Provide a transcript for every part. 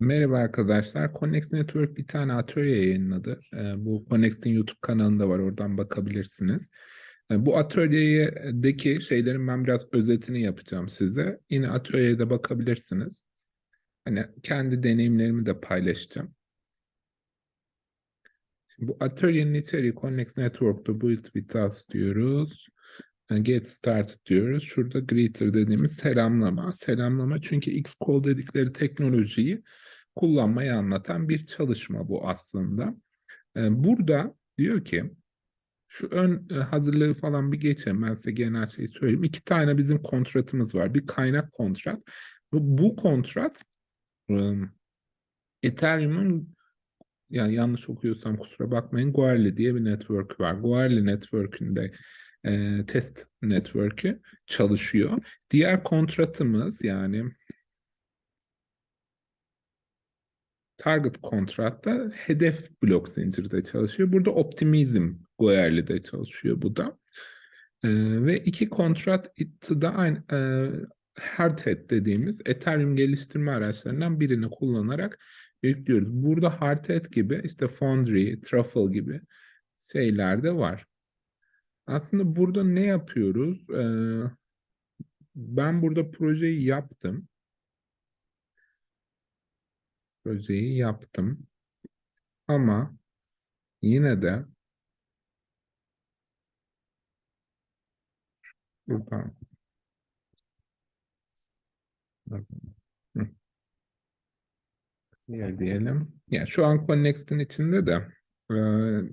Merhaba arkadaşlar. Connex Network bir tane atölye yayınladı. Ee, bu Connex'in YouTube kanalında var. Oradan bakabilirsiniz. Ee, bu atölyedeki şeylerin ben biraz özetini yapacağım size. Yine atölyeye de bakabilirsiniz. Hani kendi deneyimlerimi de paylaşacağım. Şimdi bu atölyenin içeriği Connex Network'ta build with us diyoruz. Ee, Get started diyoruz. Şurada greeter dediğimiz selamlama. Selamlama çünkü Xcode dedikleri teknolojiyi kullanmayı anlatan bir çalışma bu aslında. Ee, burada diyor ki şu ön e, hazırlığı falan bir geçelim. Ben size genel şeyi söyleyeyim. İki tane bizim kontratımız var. Bir kaynak kontrat. Bu, kontrat Ethereum'un yani yanlış okuyorsam kusura bakmayın. Goerli diye bir network var. Goerli network'ünde e, test network'ü çalışıyor. Diğer kontratımız yani target kontratta hedef blok zincirde çalışıyor. Burada optimizm Goerli'de çalışıyor bu da. E, ve iki kontrat da aynı e, Hardhat dediğimiz Ethereum geliştirme araçlarından birini kullanarak yüklüyoruz. Burada Hardhat gibi işte Foundry, Truffle gibi şeyler de var. Aslında burada ne yapıyoruz? Ee, ben burada projeyi yaptım. Projeyi yaptım. Ama yine de buradan Diğer diyelim. Yani şu an Connext'in içinde de e,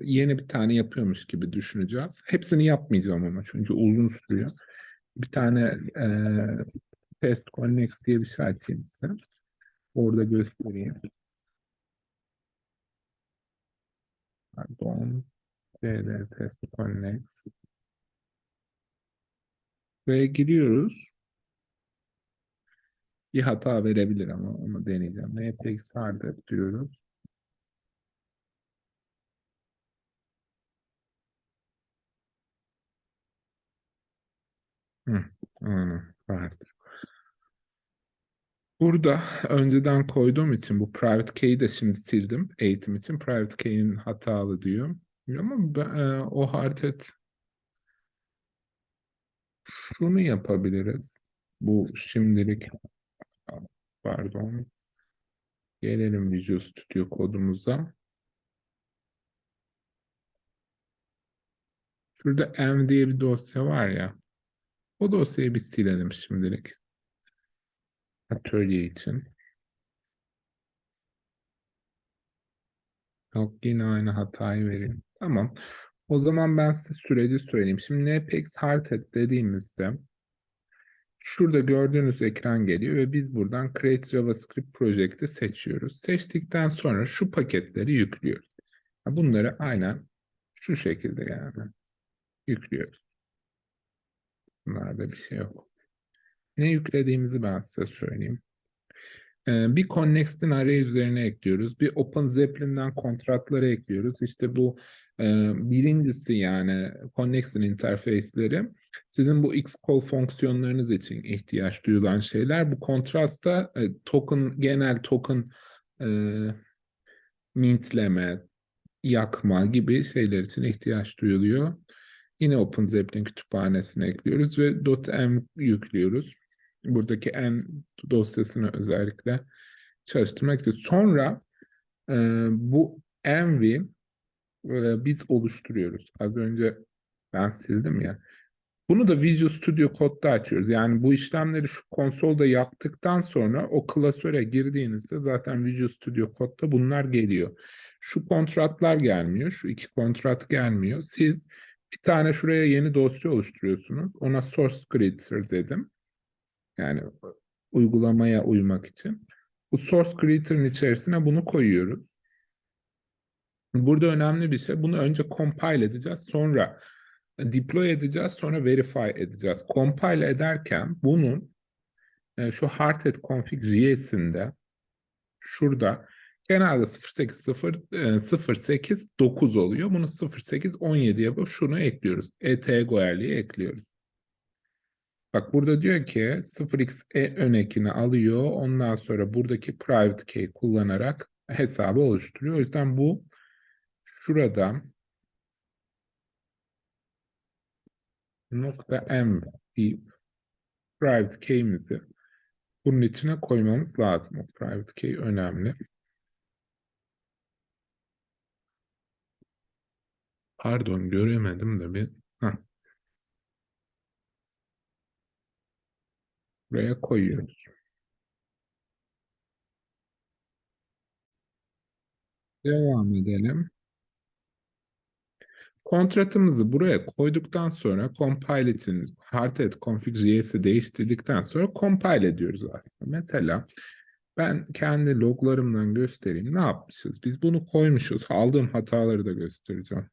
yeni bir tane yapıyormuş gibi düşüneceğiz. Hepsini yapmayacağım ama çünkü uzun sürüyor. Bir tane e, Test Connex diye bir şey açayım size. Orada göstereyim. Pardon. CD Test Connex. Ve giriyoruz. Bir hata verebilir ama onu deneyeceğim. NPX hardware diyoruz. Hı, aynen, vardır. Burada önceden koyduğum için bu private key'i de şimdi sildim eğitim için. Private key'in hatalı diyor. Ama ben, e, o hareket şunu yapabiliriz. Bu şimdilik pardon. Gelelim Visual Studio kodumuza. Şurada m diye bir dosya var ya. O dosyayı bir silelim şimdilik. Atölye için. Yok yine aynı hatayı vereyim. Tamam. O zaman ben size süreci söyleyeyim. Şimdi npx hardhat dediğimizde şurada gördüğünüz ekran geliyor ve biz buradan Create JavaScript Project'i seçiyoruz. Seçtikten sonra şu paketleri yüklüyoruz. Bunları aynen şu şekilde yani yüklüyoruz. Bunlarda bir şey yok. Ne yüklediğimizi ben size söyleyeyim. Ee, bir Connext'in array üzerine ekliyoruz. Bir Open Zeppelin'den kontratları ekliyoruz. İşte bu e, birincisi yani Connext'in interface'leri sizin bu Xcode fonksiyonlarınız için ihtiyaç duyulan şeyler. Bu kontrasta e, token, genel token e, mintleme, yakma gibi şeyler için ihtiyaç duyuluyor. Yine Open Zeppelin kütüphanesine ekliyoruz ve .m yüklüyoruz. Buradaki m dosyasını özellikle çalıştırmak için. Sonra e, bu env'i e, biz oluşturuyoruz. Az önce ben sildim ya. Bunu da Visual Studio Code'da açıyoruz. Yani bu işlemleri şu konsolda yaptıktan sonra o klasöre girdiğinizde zaten Visual Studio Code'da bunlar geliyor. Şu kontratlar gelmiyor. Şu iki kontrat gelmiyor. Siz bir tane şuraya yeni dosya oluşturuyorsunuz. Ona source creator dedim. Yani uygulamaya uymak için. Bu source creator'ın içerisine bunu koyuyoruz. Burada önemli bir şey. Bunu önce compile edeceğiz. Sonra deploy edeceğiz. Sonra verify edeceğiz. Compile ederken bunun e, şu hardhat config JS'inde şurada genelde 0.8.0.8.9 oluyor. Bunu 0.8.17 yapıp şunu ekliyoruz. ET ekliyoruz. Bak burada diyor ki 0x e ön ekini alıyor. Ondan sonra buradaki private key kullanarak hesabı oluşturuyor. O yüzden bu şurada nokta m deyip private key'imizi bunun içine koymamız lazım. O private key önemli. Pardon göremedim de bir. Heh. Buraya koyuyoruz. Devam edelim. Kontratımızı buraya koyduktan sonra compile için hardhat config.js'i değiştirdikten sonra compile ediyoruz aslında. Mesela ben kendi loglarımdan göstereyim. Ne yapmışız? Biz bunu koymuşuz. Aldığım hataları da göstereceğim.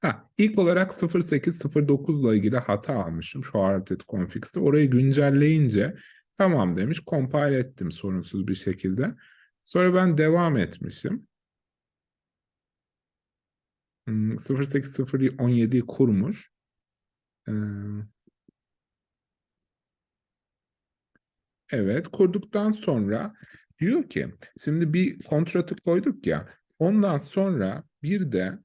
Ha, ilk olarak 0809 ile ilgili hata almışım şu hardhat config'te. Orayı güncelleyince tamam demiş. Compile ettim sorunsuz bir şekilde. Sonra ben devam etmişim. 08.0'ı kurmuş. Ee, evet, kurduktan sonra diyor ki, şimdi bir kontratı koyduk ya, ondan sonra bir de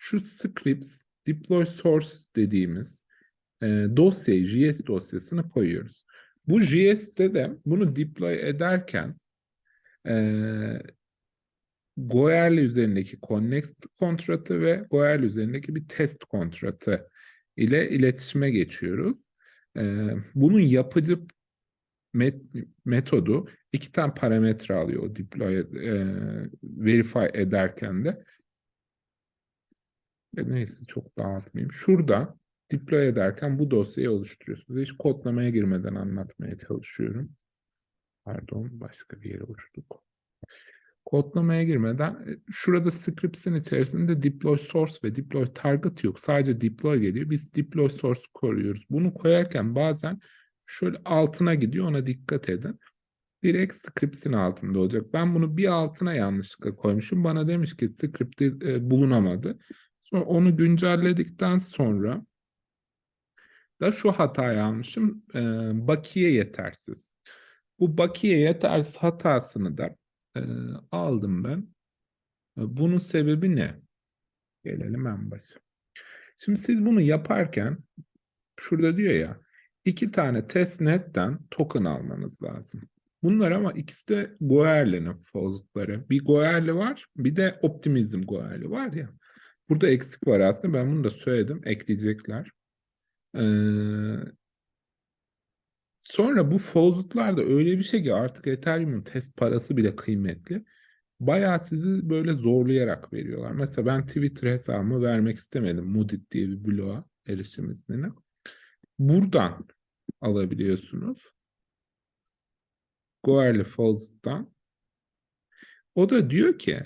şu scripts deploy source dediğimiz e, dosyayı, JS dosyasını koyuyoruz. Bu JS'te de bunu deploy ederken e, Goerli üzerindeki Connect kontratı ve Goerli üzerindeki bir test kontratı ile iletişime geçiyoruz. Ee, bunun yapıcı met metodu iki tane parametre alıyor o deploy e, verify ederken de. E, neyse çok dağıtmayayım. Şurada deploy ederken bu dosyayı oluşturuyorsunuz. Hiç kodlamaya girmeden anlatmaya çalışıyorum. Pardon başka bir yere uçtuk kodlamaya girmeden e, şurada scripts'in içerisinde deploy source ve deploy target yok. Sadece deploy geliyor. Biz deploy source koruyoruz. Bunu koyarken bazen şöyle altına gidiyor. Ona dikkat edin. Direkt scripts'in altında olacak. Ben bunu bir altına yanlışlıkla koymuşum. Bana demiş ki script e, bulunamadı. Sonra onu güncelledikten sonra da şu hatayı almışım. E, bakiye yetersiz. Bu bakiye yetersiz hatasını da e, aldım ben. Bunun sebebi ne? Gelelim en başa. Şimdi siz bunu yaparken şurada diyor ya iki tane testnet'ten token almanız lazım. Bunlar ama ikisi de Goerli'nin fozları. Bir Goerli var, bir de Optimism Goerli var ya. Burada eksik var aslında. Ben bunu da söyledim. Ekleyecekler. Ee, Sonra bu faucet'lar da öyle bir şey ki artık Ethereum'un test parası bile kıymetli. Bayağı sizi böyle zorlayarak veriyorlar. Mesela ben Twitter hesabımı vermek istemedim. Mudit diye bir bloğa erişim iznini. Buradan alabiliyorsunuz. Goerli Faucet'tan. O da diyor ki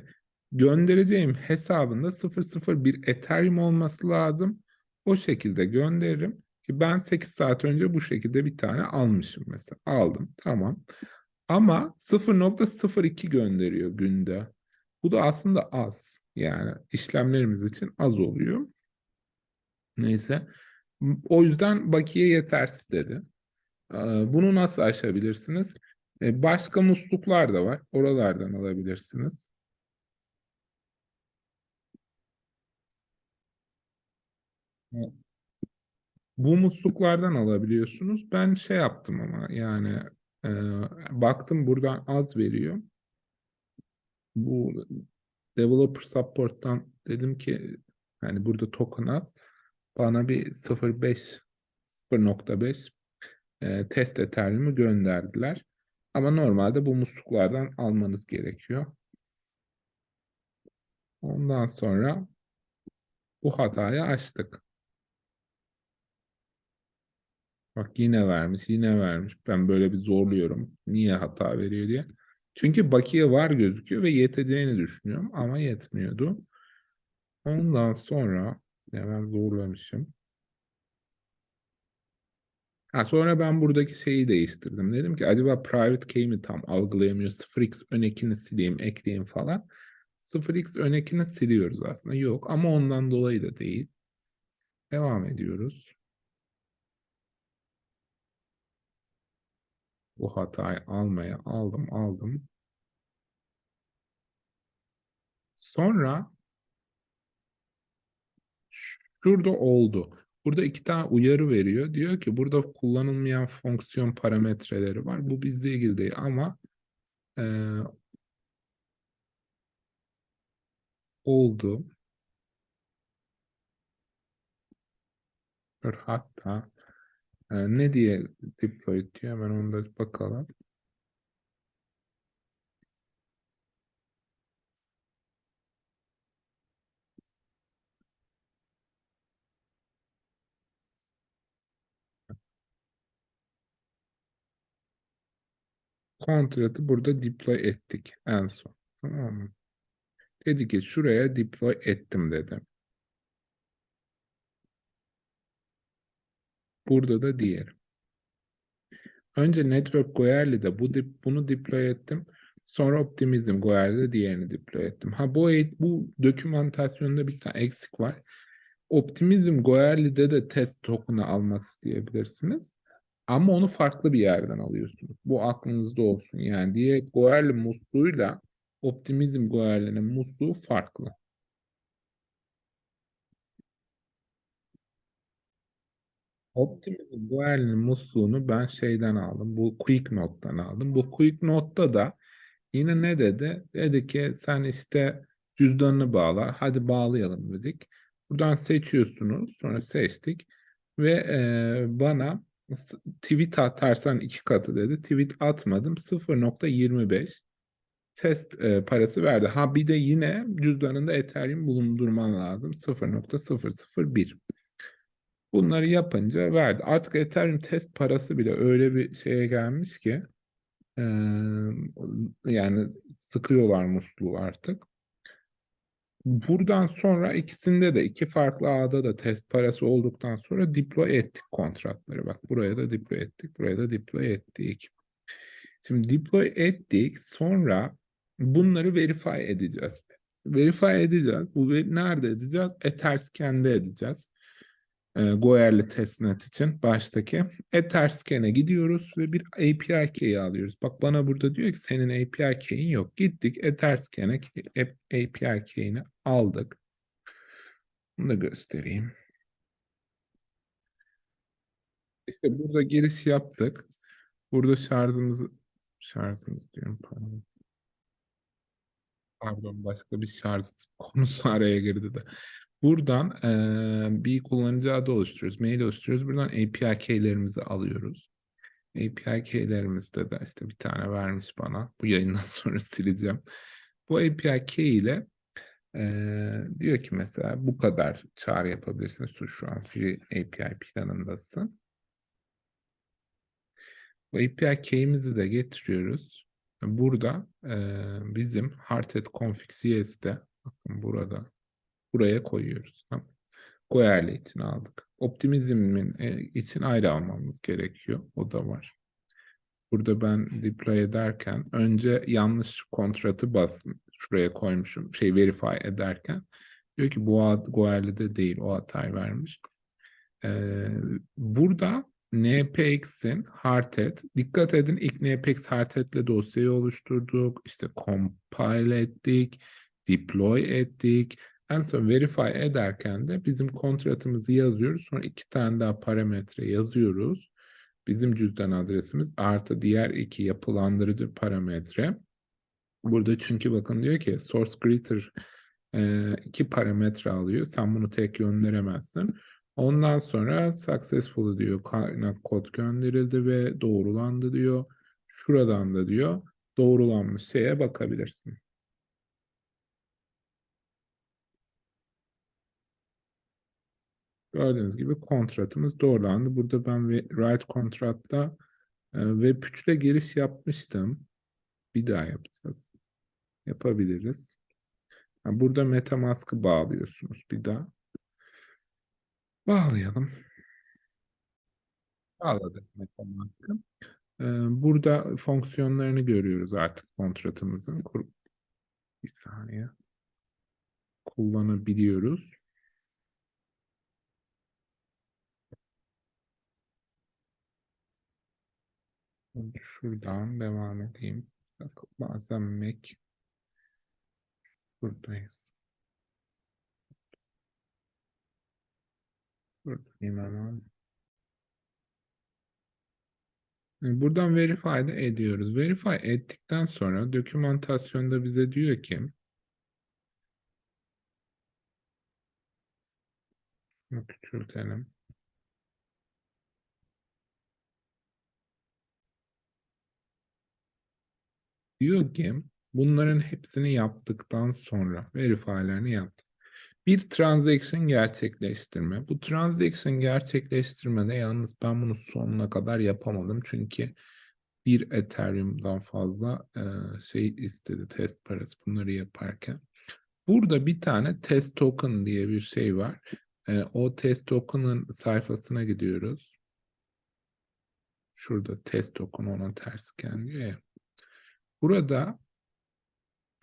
göndereceğim hesabında 001 Ethereum olması lazım. O şekilde gönderirim. Ki ben 8 saat önce bu şekilde bir tane almışım mesela. Aldım tamam. Ama 0.02 gönderiyor günde. Bu da aslında az. Yani işlemlerimiz için az oluyor. Neyse. O yüzden bakiye yetersiz dedi. Ee, bunu nasıl aşabilirsiniz? Ee, başka musluklar da var. Oralardan alabilirsiniz. Bu musluklardan alabiliyorsunuz. Ben şey yaptım ama yani e, baktım buradan az veriyor. Bu developer support'tan dedim ki yani burada token az. Bana bir 0.5 0.5 e, test Ethereum'u gönderdiler. Ama normalde bu musluklardan almanız gerekiyor. Ondan sonra bu hatayı açtık. Bak yine vermiş, yine vermiş. Ben böyle bir zorluyorum. Niye hata veriyor diye. Çünkü bakiye var gözüküyor ve yeteceğini düşünüyorum ama yetmiyordu. Ondan sonra ben zorlamışım. Ha, sonra ben buradaki şeyi değiştirdim. Dedim ki acaba private key mi tam algılayamıyor? 0x ön ekini sileyim, ekleyeyim falan. 0x ön ekini siliyoruz aslında. Yok ama ondan dolayı da değil. Devam ediyoruz. Bu hatayı almaya aldım aldım. Sonra şurada oldu. Burada iki tane uyarı veriyor. Diyor ki burada kullanılmayan fonksiyon parametreleri var. Bu bizle ilgili değil ama e, oldu. Hatta e, ne diye deploy diyor hemen onda bakalım. kontratı burada deploy ettik en son. Tamam mı? Dedi ki şuraya deploy ettim dedi. Burada da diğer. Önce Network Goerli'de bu dip, bunu deploy ettim. Sonra Optimism Goerli'de diğerini deploy ettim. Ha bu bu dokümantasyonda bir tane eksik var. Optimism Goerli'de de test token'ı almak isteyebilirsiniz. Ama onu farklı bir yerden alıyorsunuz. Bu aklınızda olsun. Yani diye Goerli musluğuyla Optimizm Goerli'nin musluğu farklı. Optimizm Goerli'nin musluğunu ben şeyden aldım. Bu Quick Note'dan aldım. Bu Quick Note'da da yine ne dedi? Dedi ki sen işte cüzdanını bağla. Hadi bağlayalım dedik. Buradan seçiyorsunuz. Sonra seçtik. Ve e, bana tweet atarsan iki katı dedi. Tweet atmadım. 0.25 test e, parası verdi. Ha bir de yine cüzdanında Ethereum bulundurman lazım. 0.001. Bunları yapınca verdi. Artık Ethereum test parası bile öyle bir şeye gelmiş ki e, yani sıkıyorlar musluğu artık. Buradan sonra ikisinde de iki farklı ağda da test parası olduktan sonra deploy ettik kontratları. Bak buraya da deploy ettik, buraya da deploy ettik. Şimdi deploy ettik sonra bunları verify edeceğiz. Verify edeceğiz. Bu nerede edeceğiz? Etherscan'de edeceğiz e, Goerli testnet için baştaki Etherscan'e gidiyoruz ve bir API key'i alıyoruz. Bak bana burada diyor ki senin API key'in yok. Gittik Etherscan'e API key'ini aldık. Bunu da göstereyim. İşte burada giriş yaptık. Burada şarjımızı şarjımız diyorum pardon. Pardon başka bir şarj konusu araya girdi de. Buradan e, bir kullanıcı adı oluşturuyoruz, mail oluşturuyoruz. Buradan API key'lerimizi alıyoruz. API key'lerimizde de işte bir tane vermiş bana. Bu yayından sonra sileceğim. Bu API key ile e, diyor ki mesela bu kadar çağrı yapabilirsiniz. Şu an free API planındasın. Bu API key'imizi de getiriyoruz. Burada e, bizim hardhat config CS'de bakın burada buraya koyuyoruz. Tamam. Goerli için aldık. Optimizmin e, için ayrı almamız gerekiyor. O da var. Burada ben deploy ederken önce yanlış kontratı bas şuraya koymuşum. Şey verify ederken diyor ki bu Goerli'de değil o hatayı vermiş. Ee, burada npx'in hardhat dikkat edin ilk npx hardhat'le dosyayı oluşturduk. işte compile ettik. Deploy ettik. En son verify ederken de bizim kontratımızı yazıyoruz. Sonra iki tane daha parametre yazıyoruz. Bizim cüzdan adresimiz artı diğer iki yapılandırıcı parametre. Burada çünkü bakın diyor ki source greater e, iki parametre alıyor. Sen bunu tek gönderemezsin. Ondan sonra successful diyor. Kaynak kod gönderildi ve doğrulandı diyor. Şuradan da diyor doğrulanmış şeye bakabilirsin. Gördüğünüz gibi kontratımız doğrulandı. Burada ben write kontratta e, web 3'le giriş yapmıştım. Bir daha yapacağız. Yapabiliriz. Yani burada MetaMask'ı bağlıyorsunuz. Bir daha. Bağlayalım. Bağladık MetaMask'ı. Ee, burada fonksiyonlarını görüyoruz artık kontratımızın. Bir saniye. Kullanabiliyoruz. Şuradan devam edeyim. Bak, bazen Mac buradayız. Buradayım hemen. Buradan verify de ediyoruz. Verify ettikten sonra dokümantasyonda bize diyor ki küçültelim. Diyor ki bunların hepsini yaptıktan sonra verify'lerini yaptık. Bir transaction gerçekleştirme. Bu transaction gerçekleştirmede yalnız ben bunu sonuna kadar yapamadım. Çünkü bir Ethereum'dan fazla e, şey istedi test parası bunları yaparken. Burada bir tane test token diye bir şey var. E, o test token'ın sayfasına gidiyoruz. Şurada test token ona tersken diyor ya. Burada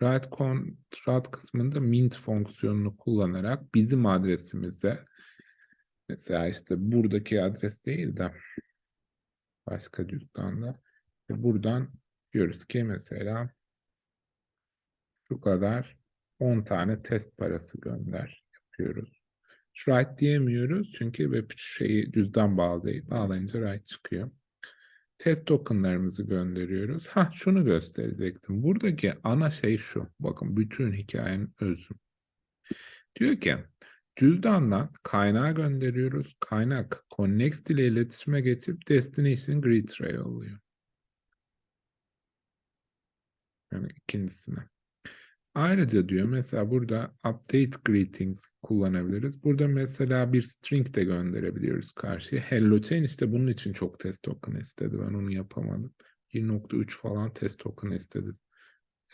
write contract kısmında mint fonksiyonunu kullanarak bizim adresimize mesela işte buradaki adres değil de başka cüzdanda buradan diyoruz ki mesela şu kadar 10 tane test parası gönder yapıyoruz. Write diyemiyoruz çünkü web şeyi cüzdan bağlı değil. Bağlayınca write çıkıyor. Test tokenlarımızı gönderiyoruz. Ha şunu gösterecektim. Buradaki ana şey şu. Bakın bütün hikayenin özü. Diyor ki cüzdandan kaynağı gönderiyoruz. Kaynak Connext ile iletişime geçip destination greeter'a yolluyor. Yani ikincisine. Ayrıca diyor mesela burada update greetings kullanabiliriz. Burada mesela bir string de gönderebiliyoruz karşıya. Hello chain işte bunun için çok test token istedi. Ben onu yapamadım. 1.3 falan test token istedi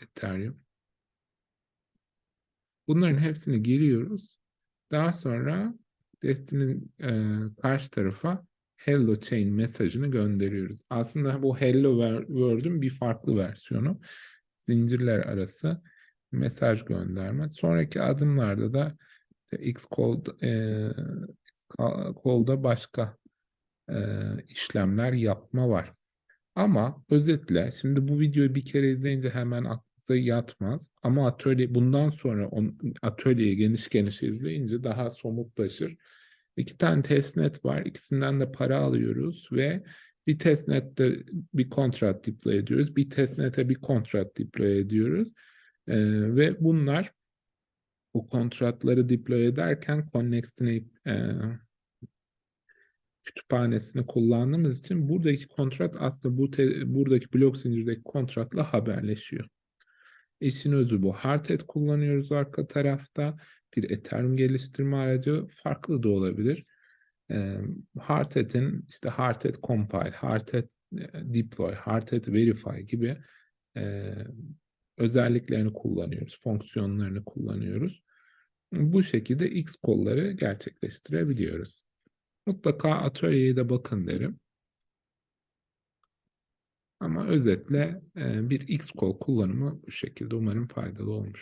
Ethereum. Bunların hepsini giriyoruz. Daha sonra Destiny'nin e, karşı tarafa Hello Chain mesajını gönderiyoruz. Aslında bu Hello World'ün bir farklı versiyonu. Zincirler arası mesaj gönderme. Sonraki adımlarda da işte Xcode, e, başka e, işlemler yapma var. Ama özetle şimdi bu videoyu bir kere izleyince hemen aklınıza yatmaz. Ama atölye bundan sonra on, atölyeyi geniş geniş izleyince daha somutlaşır. İki tane testnet var. İkisinden de para alıyoruz ve bir testnette bir kontrat deploy ediyoruz. Bir testnete bir kontrat deploy ediyoruz. Ee, ve bunlar bu kontratları deploy ederken Connext'in e, kütüphanesini kullandığımız için buradaki kontrat aslında bu te, buradaki blok zincirdeki kontratla haberleşiyor. İşin özü bu. Hardhat kullanıyoruz arka tarafta. Bir Ethereum geliştirme aracı farklı da olabilir. E, Hardhat'in işte Hardhat compile, Hardhat deploy, Hardhat verify gibi e, özelliklerini kullanıyoruz, fonksiyonlarını kullanıyoruz. Bu şekilde X kolları gerçekleştirebiliyoruz. Mutlaka atölyeye de bakın derim. Ama özetle bir X kol kullanımı bu şekilde umarım faydalı olmuş.